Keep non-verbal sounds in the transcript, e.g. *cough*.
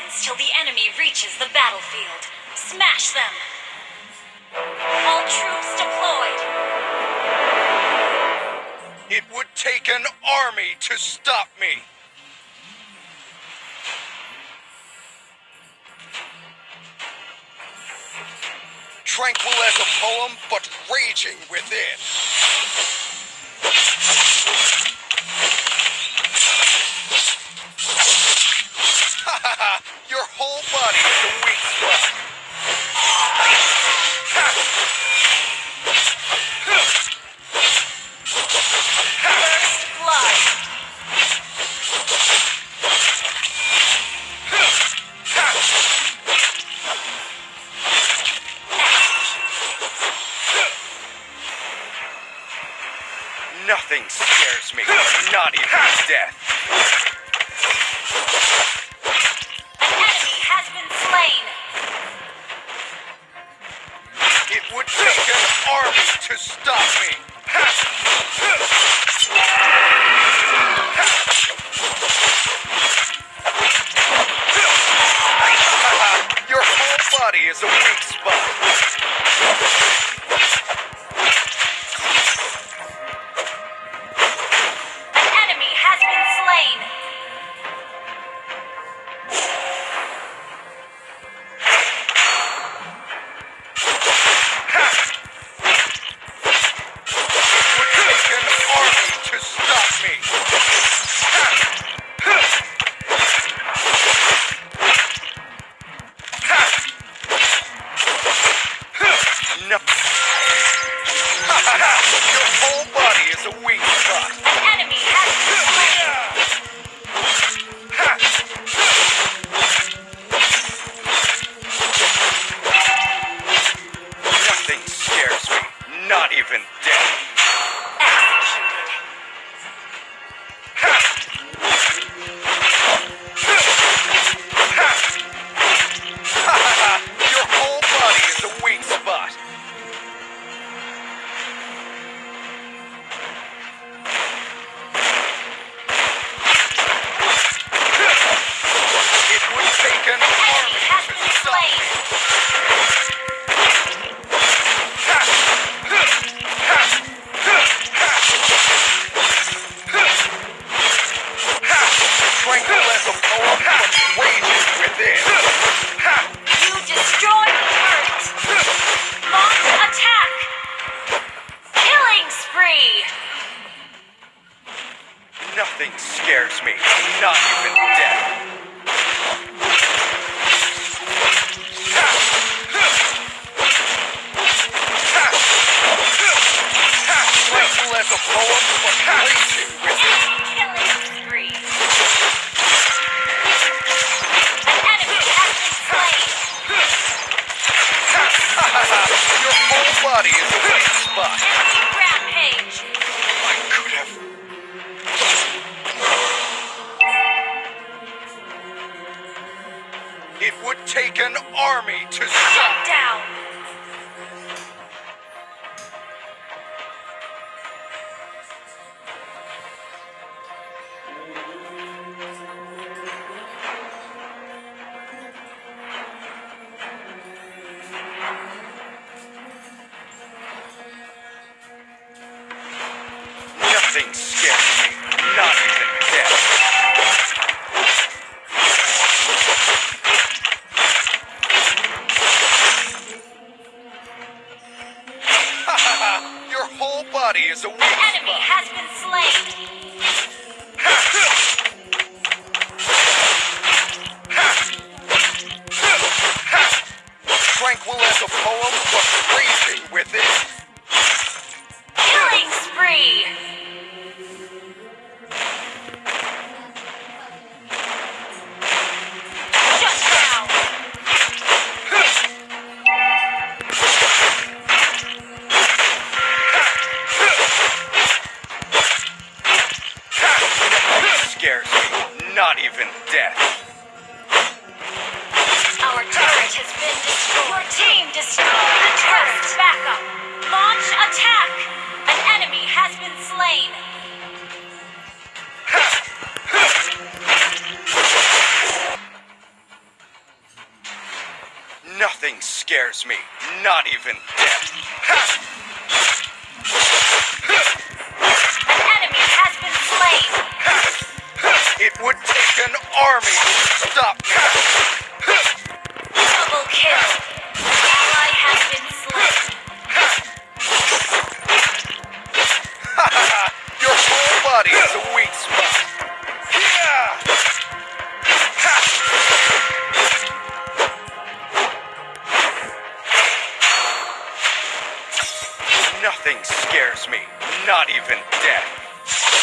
seconds till the enemy reaches the battlefield. Smash them! All troops deployed! It would take an army to stop me. Tranquil as a poem, but raging within. Body is weak spot. Nothing scares me, not even death. Would take an army to stop me. Your whole body is a weak spot. Body is a weak spot. Enemy rampage! I could have. It would take an army to Shut stop. down! Nothing scares me, not even death. Your whole body is a weak Enemy spot. has been slain! *laughs* Tranquil as a poem, but raging Not even death. Our turret has been destroyed. Your team destroyed the turret. Backup. Launch attack. An enemy has been slain. Nothing scares me, not even death. spot. Nothing scares me, not even death.